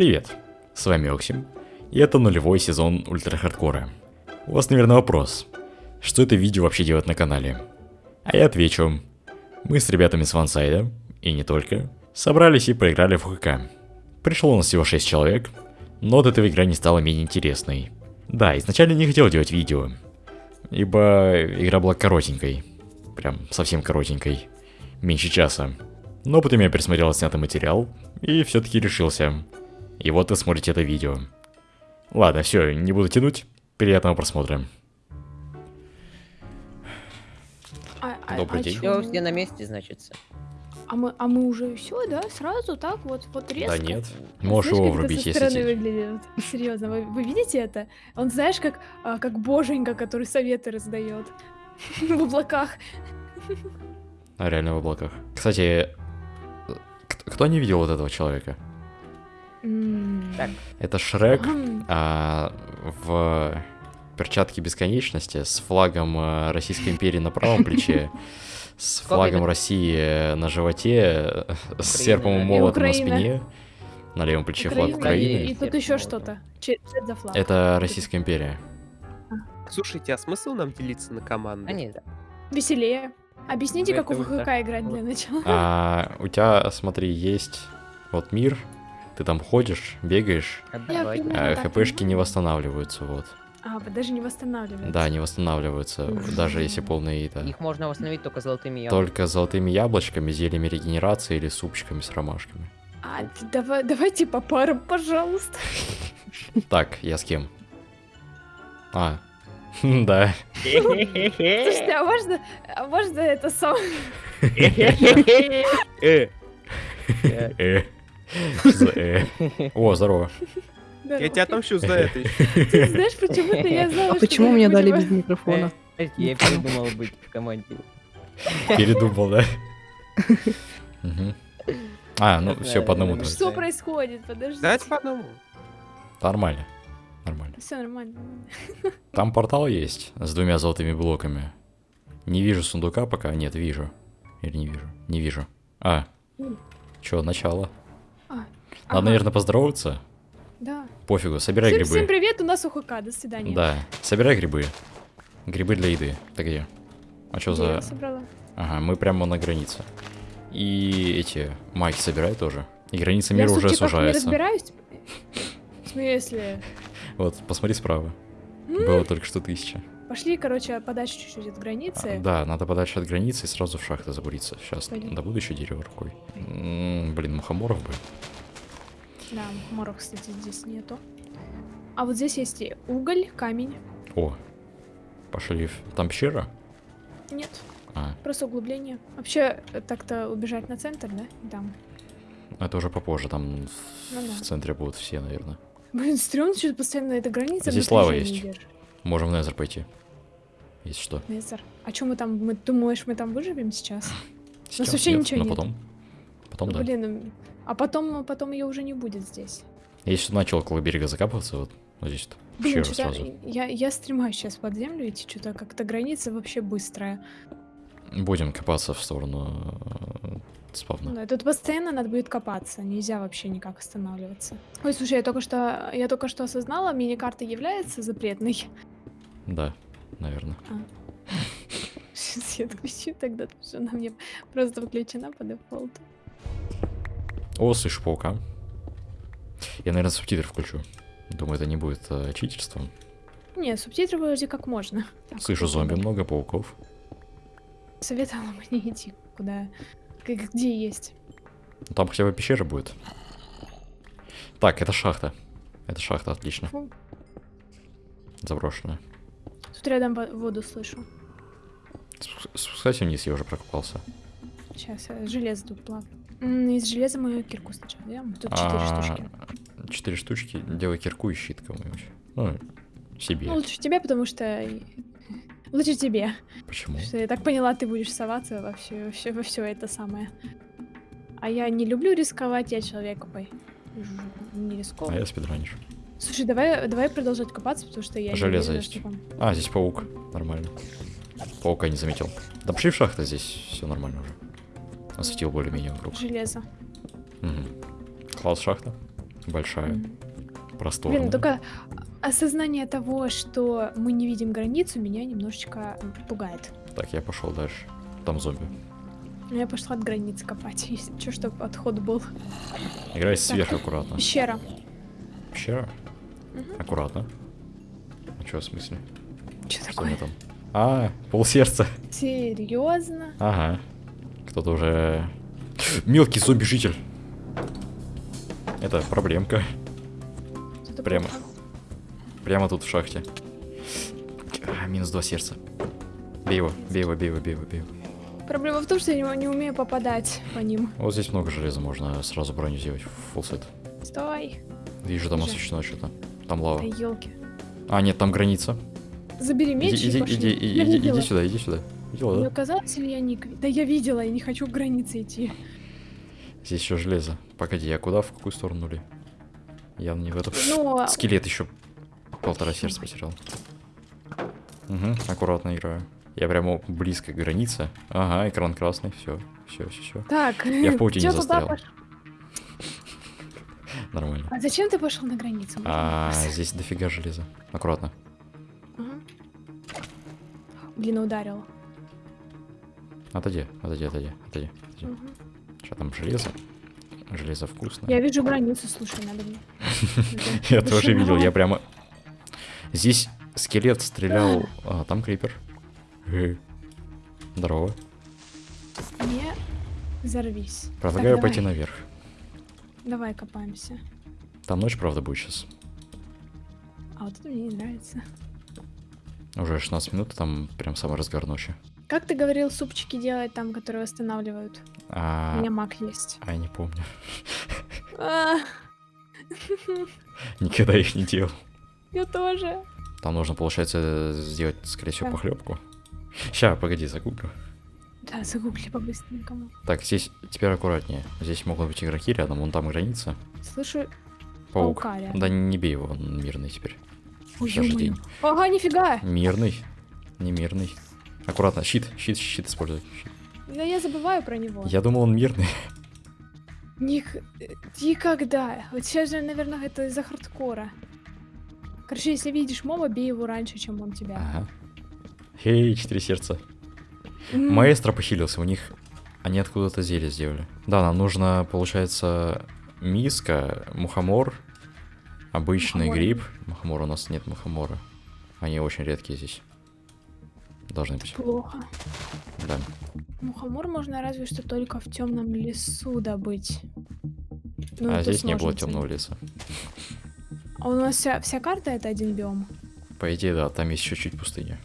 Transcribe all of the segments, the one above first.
Привет, с вами Оксим, и это нулевой сезон Ультра Хардкора. У вас, наверное, вопрос, что это видео вообще делает на канале? А я отвечу, мы с ребятами с вансайда, и не только, собрались и поиграли в ХК. Пришло у нас всего 6 человек, но от этого игра не стала менее интересной. Да, изначально не хотел делать видео, ибо игра была коротенькой, прям совсем коротенькой, меньше часа. Но потом я пересмотрел снятый материал и все-таки решился. И вот вы смотрите это видео. Ладно, все, не буду тянуть. Приятного просмотра. А, а- Добрый а день. Все, все на месте, значится. А мы, а мы уже все, да? Сразу так вот, вот резко? Да нет, можешь Знаешь, его врубить, если стороны выглядит? Серьезно, вы, вы видите это? Он знаешь, как, а, как боженька, который советы раздает в облаках. А, реально в облаках. Кстати, э, кто не видел вот этого человека? Так. Это Шрек а, в перчатке бесконечности с флагом э, Российской империи на правом плече, с флагом? России на животе, э, с серпом и молотом на спине, на левом плече флаг Украины. и тут еще что-то. Это за флаг? Это Российская империя. Слушайте, а смысл нам делиться на команды? А нет, Веселее. Объясните, как это в вы ХК так. играть для начала. А у тебя, смотри, есть вот мир, ты там ходишь, бегаешь, а хпшки не понимаю. восстанавливаются, вот. А, даже не восстанавливаете. Да, не восстанавливаются, даже если полные это. Их можно восстановить только золотыми яблоками. Только золотыми яблочками, зельями регенерации или супчиками с ромашками. А, давай, давайте по парам, пожалуйста. Так, я с кем? А, да. Слушайте, а можно, а можно это сам... Э, Э. Э? О, здорово. я тебя отомщу за это. Знаешь, почему-то я знала, А почему мне дали без микрофона? Подождите, Я передумал быть в команде. Передумал, да? А, ну все по одному. Что происходит? Подожди. Давайте по одному. Нормально. Нормально. Все нормально. Там портал есть с двумя золотыми блоками. Не вижу сундука пока. Нет, вижу. Или не вижу? Не вижу. А. Чё, начало. Надо, ага, наверное, поздороваться. Да. Пофигу, собирай Всем, всем грибы. привет, у нас УХК, до свидания. Да, собирай грибы. Грибы для еды. Ты где? А что Где я за... собрала? Ага, мы прямо на границе. И эти майки собирай тоже. И граница Я мира в уже супчиках не сужается. разбираюсь. В смысле? Вот, посмотри справа. М, Было только что тысяча. Пошли, короче, подальше чуть-чуть от границы. А, Да, надо подальше от границы и сразу в шахты забуриться. Сейчас Пойдем. добуду еще дерево рукой. М, Блин, мухоморов бы. Да, мухоморов, кстати, здесь нету. А вот здесь есть и уголь, камень. О, пошли. Там пещера? Нет, А, просто углубление. Вообще, э, так-то убежать на центр, да? Там. это уже попозже. Там в- Ну да. в центре будут все, наверное. Блин, стрёмно, что постоянно эта граница. Здесь лава есть. держит. Можем в Незер пойти. Если что. Незер. А чё мы там, мы думаешь, мы там выживем сейчас? Сейчас вообще нет, ничего но нет. потом. Потом, да. Блин, м, а потом, потом ее уже не будет здесь. Я сейчас начал около берега закапываться, вот, вот здесь вот. Блин, что-то сразу. я, я стремаюсь сейчас под землю идти, что-то как-то граница вообще быстрая. Будем копаться в сторону э, Ну спавна. да, тут постоянно надо будет копаться, нельзя вообще никак останавливаться. Ой, слушай, я только что, я только что осознала, мини-карта является запретной. Да, наверное. Сейчас я отключу тогда, потому что она мне просто включена по дефолту. О, слышу паука. Я, наверное, субтитры включу. Думаю, это не будет э, читерством. Не, субтитры вроде как можно. Так, Слышу зомби много, пауков. Советовала бы не идти куда, где есть. Ну, Там хотя бы пещера будет. Так, это шахта. Это шахта, отлично. Фу. Заброшенная. Тут рядом во- воду слышу. Спу- Спускайся вниз, я уже прокопался. Сейчас, железо тут плавает. Из железа мою кирку сначала делаем. Тут четыре А, штучки. Четыре штучки. Делай кирку и щит кому-нибудь. Ну, себе. Ну, лучше тебе, потому что... Лучше тебе. Почему? Что я так поняла, ты будешь соваться во все, во все, во все это самое. А я не люблю рисковать, я человек ой, ж- не А рисковый. я спидранишь. Слушай, давай, давай продолжать копаться, потому что я Железо есть. что там- А, здесь паук. Нормально. Паука не заметил. Да пошли в шахту, здесь все нормально уже. Осветил более-менее вокруг. Железо. Мгм. Класс шахта. большая, М. просторная. Блин, только осознание того, что мы не видим границу, меня немножечко пугает. Так, я пошел дальше. Там зомби. Но я пошла от границы копать, если что, чтобы отход был. Играй сверху аккуратно. Пещера. Пещера. Мгм. Аккуратно. А что в смысле? Что Что такое? мне там? А, полсердца. Серьезно? Ага. Кто-то уже... Мелкий зомби-житель. Это проблемка. Что-то Прямо. Прямо тут в шахте. А, минус два сердца. Бей его, бей его, бей его, бей его, бей его. Проблема в том, что я не, не умею попадать по ним. Вот здесь много железа, можно сразу броню сделать. Фулсет. Стой. Вижу, там Уже. освещено что-то. Там лава. Да елки. А, нет, там граница. Забери меч Иди, и иди, пошли. иди, иди, иди, иди сюда, иди сюда. Видела, да? казалось, или я не... Да я видела, я не хочу к границе идти. Здесь еще железо. Погоди, я куда, в какую сторону ли? Явно не в эту. Но... Скелет еще полтора сердца потерял. Угу, аккуратно играю. Я прямо близко к границе. Ага, экран красный, все, все, все, все. Так, Я в паутине застрял. пош- Нормально. А зачем ты пошел на границу? А, здесь дофига железа. Аккуратно. Блин, ударил. Отойди, отойди, отойди, отойди. отойди. Мгм. Что там, железо? Железо вкусное. Я вижу границу, слушай, надо мне. Я тоже видел, я прямо... Здесь скелет стрелял... А, там крипер. Э. Здорово. Не взорвись. Предлагаю пойти наверх. Давай копаемся. Там ночь, правда, будет сейчас. А вот это мне не нравится. Уже 16 минут, там прям самый разгар ночи. Как ты говорил, супчики делать там, которые восстанавливают? У А, меня маг есть. а я не помню. А, Никогда их не делал. Я тоже. Там нужно, получается, сделать, скорее всего, похлебку. Ща, погоди, загуглю. Да, загугли по-быстренькому. Так, здесь теперь аккуратнее. Здесь могут быть игроки рядом, вон там граница. Слышу Паук. паука рядом. Да не бей его, он мирный теперь. Ё-моё. день. Ага, нифига. Мирный. Не мирный. Аккуратно, щит, щит, щит используй. щит. Да я забываю про него. Я думал, он мирный. Ник... Никогда. Вот сейчас же, наверное, это из-за хардкора. Короче, если видишь моба, бей его раньше, чем он тебя. Ага. Хей, четыре сердца. М, Маэстро похилился, у них... Они откуда-то зелье сделали. Да, нам нужно, получается, миска, мухомор, обычный Мухомор. гриб. Мухомора у нас нет мухомора. Они очень редкие здесь. Должны быть. Плохо. Да. Мухомор можно разве что только в темном лесу добыть. Ну, а здесь не было темного леса. А у нас вся, вся карта это один биом. По идее, да, там есть чуть-чуть пустыня.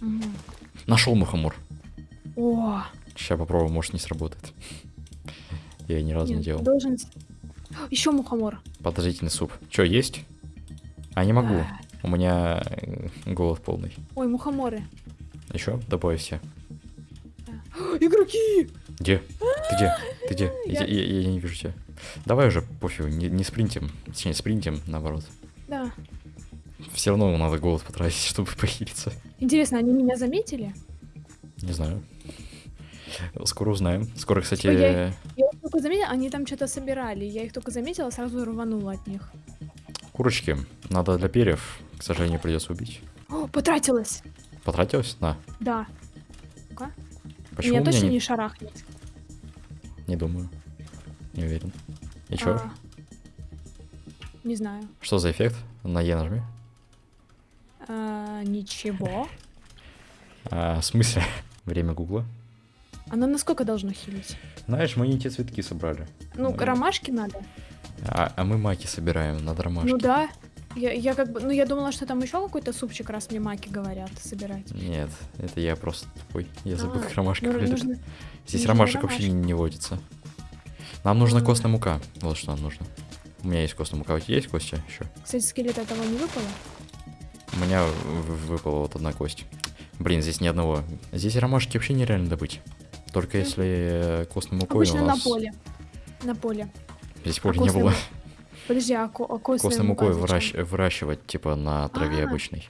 Мгм. Нашел мухомор. О, Сейчас попробую, может не сработает. Я ни разу не нет, делал. должен... Еще мухомор. Подозрительный суп. Че, есть? А не могу. У меня э, голод полный. Ой, мухоморы. Еще добавь все. Игроки! Где? Ты где? Ты где? Я, Я- я- я не вижу тебя. Давай уже, пофигу, не, не спринтим. Точнее, спринтим, наоборот. Да. Все равно надо голод потратить, чтобы похилиться. Интересно, они меня заметили? Не знаю. Скоро узнаем. Скоро, кстати... Я- Я только заметила, они там что-то собирали. Я их только заметила, сразу рванула от них. Курочки. Надо для перьев. К сожалению, придется убить. О, потратилась! Потратилась? На. Да. Почему меня у меня точно не... не шарахнет. Не думаю. Не уверен. И чё? А, Не знаю. Что за эффект? На Е нажми. А, ничего. А, в смысле? Время гугла. Оно насколько должно хилить? Знаешь, мы не те цветки собрали. Ну, Ну, ромашки надо. А, а мы маки собираем, надо ромашки. Ну да. Я, я как бы, ну я думала, что там еще какой-то супчик, раз мне маки говорят, собирать. Нет, это я просто тупой. Я забыл, А, как ромашка Ну, нужно- Здесь ромашек вообще не, ромашки. не водится. Нам нужна А. костная мука. Вот что нам нужно. У меня есть костная мука. У тебя есть костя еще? Кстати, скелета того не выпало. У меня выпала вот одна кость. Блин, здесь ни одного. Здесь ромашки вообще нереально добыть. Только если э, костной мукой Обычно у на нас... поле. На поле. Здесь поля А не было. Подожди, а, ко- а мукой зачем? выращ- выращивать, типа, на траве А. обычной.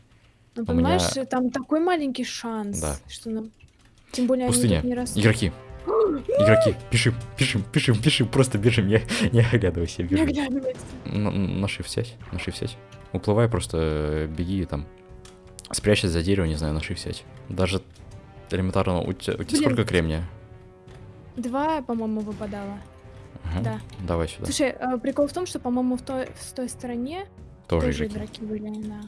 Ну, у меня- понимаешь, там такой маленький шанс, Да. что нам... Тем более Пустыня. они тут не растут. Игроки, Игроки, пишем, пишем, пишем, пишем, просто бежим, не, не оглядывайся, Не бежим. оглядывайся. На, на shift сядь, на shift сядь. Уплывай, просто э, беги там. Спрячься за дерево, не знаю, на shift сядь. Даже элементарно, у тебя, у тебя сколько кремния? Два, по-моему, выпадало. Ага, Да. Давай сюда. Слушай, э, прикол в том, что, по-моему, в той, в той стороне Тоже, тоже игроки. игроки были, да.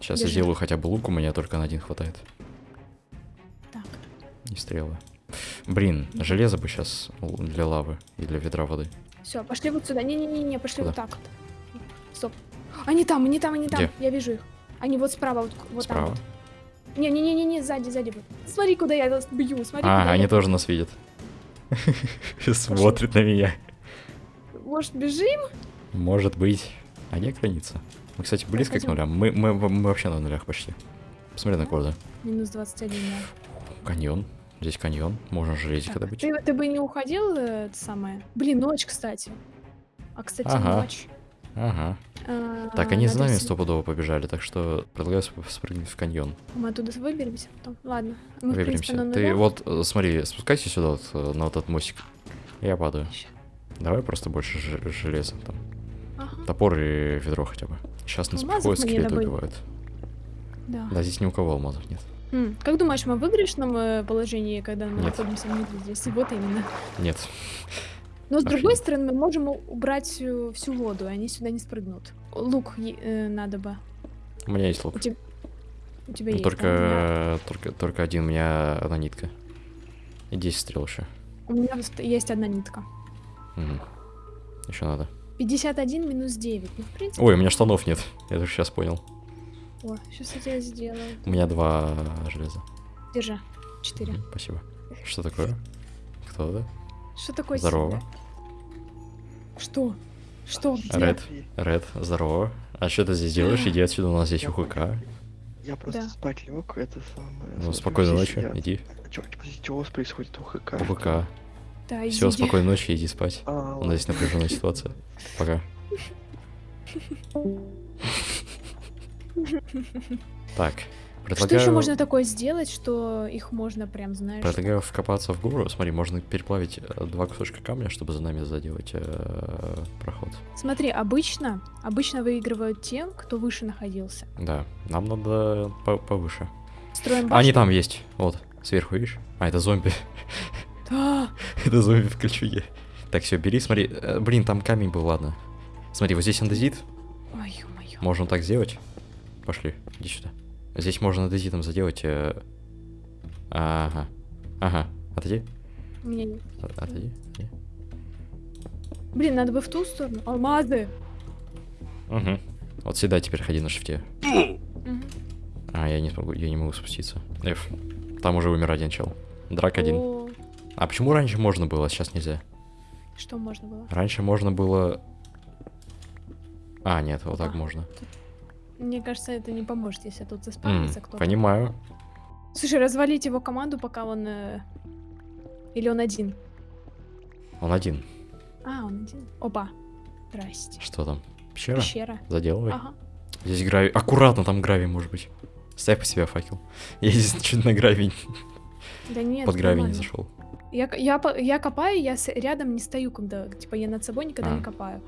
Сейчас я держи. сделаю хотя бы лук, у меня только на один хватает. Так. И стрелы. Блин, железо бы сейчас для лавы и для ведра воды. Все, пошли вот сюда. Не-не-не, пошли Куда? вот так вот. Стоп. Они там, они там, они там. Где? Я вижу их. Они вот справа, вот, вот там. Справа. вот. Не-не-не-не, сзади, сзади. Смотри, куда я вас бью. Смотри, А, они я- тоже нас видят. Смотрят на меня. Может, бежим? Может быть. А где граница? Мы, кстати, близко к нулям. Мы, мы, мы вообще на нулях почти. Посмотри на корды. Минус 21, да. Каньон. Здесь каньон. Можно железико Так, добыть. ты, ты бы не уходил, э, это самое? Блин, ночь, кстати. А, кстати, Ага. ночь. Ага. А, Так, они за нами с- стопудово побежали, так что предлагаю сп- спрыгнуть в каньон. Мы оттуда выберемся потом. Ладно. Мы, Выберемся. принципе, Ты вот, э, смотри, спускайся сюда, вот, э, на вот этот мостик. Я падаю. Ща. Давай просто больше железа там. Ага, Топор и ведро хотя бы. Сейчас нас Алмазов приходят, мы не скелеты добыли. убивают. да. Да, здесь ни у кого алмазов нет. М, Как думаешь, мы в выигрышном э, положении, когда мы Нет. находимся внутри здесь? Вот именно. Нет. Но с Вообще другой стороны, мы можем убрать э, всю воду, и они сюда не спрыгнут. Лук э, надо бы. У меня есть лук. У, теб- у тебя Ну, есть. только, да? Меня- только, только один, у меня одна нитка. И 10 стрел еще. У меня есть одна нитка. Еще надо. 51 минус 9. Ну, в принципе. Ой, у меня штанов нет. Я только сейчас понял. О, сейчас я тебе сделаю. У меня два железа. Держи. 4. Мгм, Спасибо. Что такое? Кто это? Что такое? Здорово. сильное? Что? Что? Ред. Ред, здорово. А что ты здесь делаешь? Иди отсюда, у нас здесь УХК. Я просто Да. спать лег, это самое. Ну, смотрю, спокойной ночи, сидят. иди. Чё, что у вас происходит? УХК? УХК. Да, Все, спокойной ночи, иди спать. А, У нас здесь напряженная ситуация. Пока. Так, Что еще предлагаю... можно такое сделать, что их можно прям, знаешь... Предлагаю вкопаться в гору. Смотри, можно переплавить э, два кусочка камня, чтобы за нами заделать э, проход. Смотри, обычно, обычно выигрывают те, кто выше находился. Да, нам надо по- повыше. Строим А, они башню. там есть. Вот, сверху, видишь? А, это зомби. Да. это зомби в кольчуге. Так, все, бери, смотри. Э, Блин, там камень был, ладно. Смотри, вот здесь андезит. Ой, ё-моё. Можно так сделать. Пошли, иди сюда. Здесь можно андезитом заделать. э, Ага. Ага. Отойди. У меня нет. От- Отойди. отойди. Блин, надо бы в ту сторону. Алмазы. Угу. Вот сюда теперь ходи на шифте. А, я не смогу, я не могу спуститься. F. Там уже умер один чел. Драк один. А почему раньше можно было, а сейчас нельзя? Что можно было? Раньше можно было... А, нет, вот так А. можно. Мне кажется, это не поможет, если тут заспавнится кто-то. понимаю. Слушай, развалить его команду, пока он... э, Или он один? Он один. А, он один. Опа. Здрасте. Что там? Пещера? Пещера. Заделывай. Ага. Здесь гравий. Аккуратно, там гравий может быть. Ставь по себе факел. Я здесь чуть на гравий, Да нет, под гравий не зашел. Я, я, я копаю, я с- рядом не стою, когда, типа, я над собой никогда А. не копаю.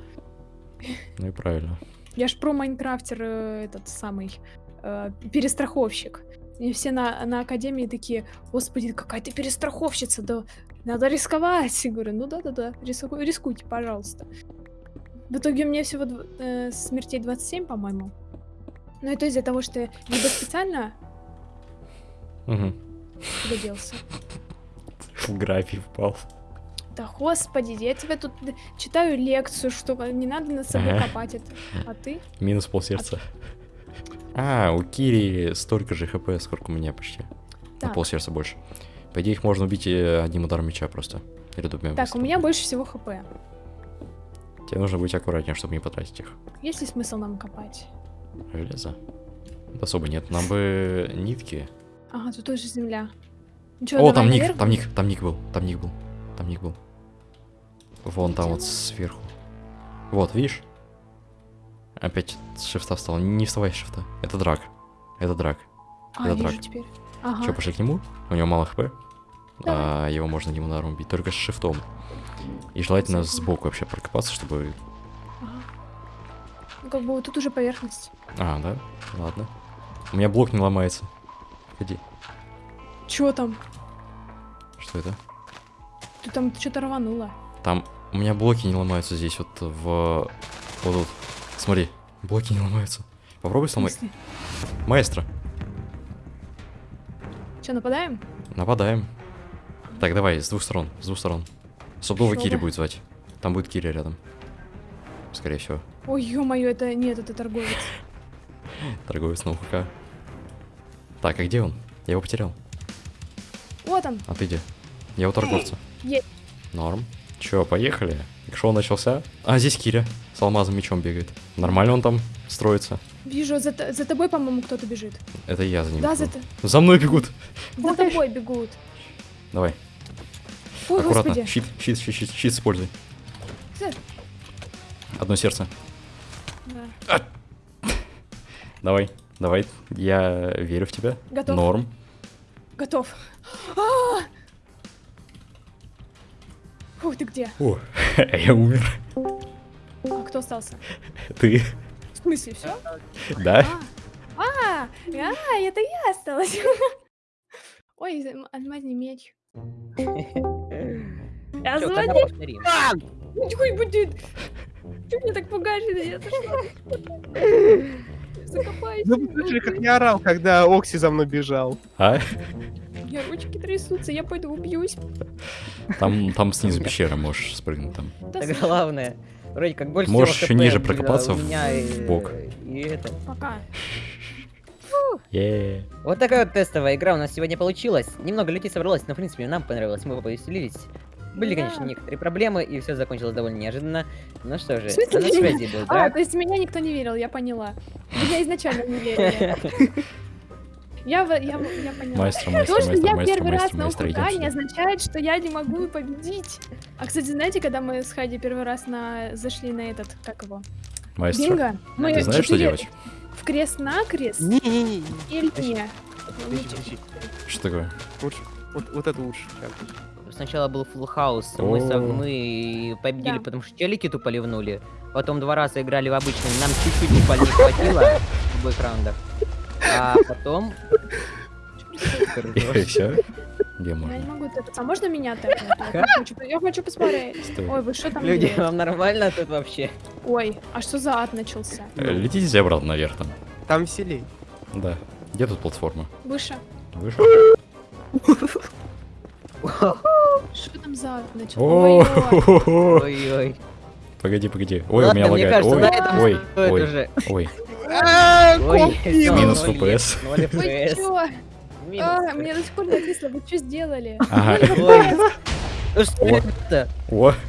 Ну и правильно. Я ж про Майнкрафтер э, этот самый э, перестраховщик. И все на, на академии такие, господи, какая ты перестраховщица, да надо рисковать. Я говорю, ну да-да-да, риску- рискуйте, пожалуйста. В итоге у меня всего э, смертей 27, по-моему. Но это из-за того, что я либо специально Угу. куда делся. В гравий впал. Да господи, я тебе тут читаю лекцию, что не надо над собой Ага. копать это. А ты? Минус полсердца. А, у Кири столько же хп, сколько у меня почти. На Так. полсердца больше. По идее, их можно убить э, одним ударом меча просто. Или двумя. Так, у меня больше всего хп. Тебе нужно быть аккуратнее, чтобы не потратить их. Есть ли смысл нам копать? Железо. Особо нет. Нам бы нитки. Ага, тут тоже земля. Чё, О, там ник, там ник, там ник был, там ник был, там ник был. Вон там вот сверху. Вот, видишь? Опять с шифта встал. Не вставай с шифта. Это драк. Это драк. А, это драк. теперь. Ага. Че, пошли к нему? У него мало хп. а, его можно одним ударом убить, только с шифтом. И желательно сбоку вообще прокопаться, чтобы... Ага. Ну, как бы вот тут уже поверхность. А, да? Ладно. У меня блок не ломается. Ходи. Чё там? Что это? Ты там что-то рвануло. Там у меня блоки не ломаются здесь, вот в... Вот тут. Смотри, блоки не ломаются. Попробуй сломать. Маэстро, Че, нападаем? нападаем. Так, давай, с двух сторон, с двух сторон. Собдова Шо Кири будет звать. Там будет Кири рядом. Скорее всего. Ой, ё-моё, это нет, это торговец. Торговец на УХК. Так, а где он? Я его потерял. Вот он. А ты где? Я у торговца. Есть. Норм. Чё, поехали? Шоу начался? А, здесь Киря. С алмазом мечом бегает. Нормально он там строится. Вижу, за, за тобой, по-моему, кто-то бежит. Это я за ним. Да, бегу. за, т- За мной бегут. за тобой бегут. Давай, Ой, аккуратно. господи. Щит, щит, щит, щит, щит используй. Одно сердце. Да. Давай, давай. Я верю в тебя. Готов. Норм. Готов. А! Фух, ты где? О, я умер. А кто остался? Ты. В смысле, все? Да? А, а, а, это я осталась. Ой, алмазный меч. Я звоню. повторим. Ой, будет. Чего меня так пугаешь? Закопаюсь. Ну, вы слышали, как я орал, когда Окси за мной бежал. А? Меня ручки трясутся, я пойду убьюсь. Там, там снизу пещера можешь спрыгнуть там. Да, главное. Вроде как больше Можешь хп ниже прокопаться в- и, в бок. И это. Пока. Е. Вот такая вот тестовая игра у нас сегодня получилась. Немного людей собралось, но в принципе нам понравилось, мы повеселились. Были, Да. конечно, некоторые проблемы, и все закончилось довольно неожиданно. Ну что же, а на связи был, А, да? то есть меня никто не верил, я поняла. Меня изначально не верили. Я, я, я поняла. Маэстро, маэстро, То, что маэстро, я маэстро, первый раз маэстро, на маэстро, идем УК, не сюда. означает, что я не могу победить. А, кстати, знаете, когда мы с Хайди первый раз на... зашли на этот, как его, Маэстро, бинго, мы ты знаешь, что четыре делать? в крест-накрест Не-не-не. или не? Что такое? Лучше. Вот, вот это лучше. Сначала был фулл хаус, мы, мы победили, Да. потому что челики тупо ливнули. Потом два раза играли в обычный, нам чуть-чуть буквально не хватило в обоих раундах. А потом... И все? Где Я можно? не могу это. А можно меня так? Я хочу, я посмотреть. Стой. Ой, вы что там Люди, делаете? вам нормально тут вообще? Ой, а что за ад начался? Э, Летите обратно наверх там. Там веселей. Да. Где тут платформа? Выше. Выше? Что там за ад начался? Ой, ой. О, Ой-ой. Погоди, погоди. Ой, у меня лагает. Ой, ой, ой, всё, Минус ноль Вы FPS. чё? Минус А, мне до сих пор не отвисло. Вы что сделали? Ага. Ну что О. это?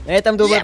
На этом думаю,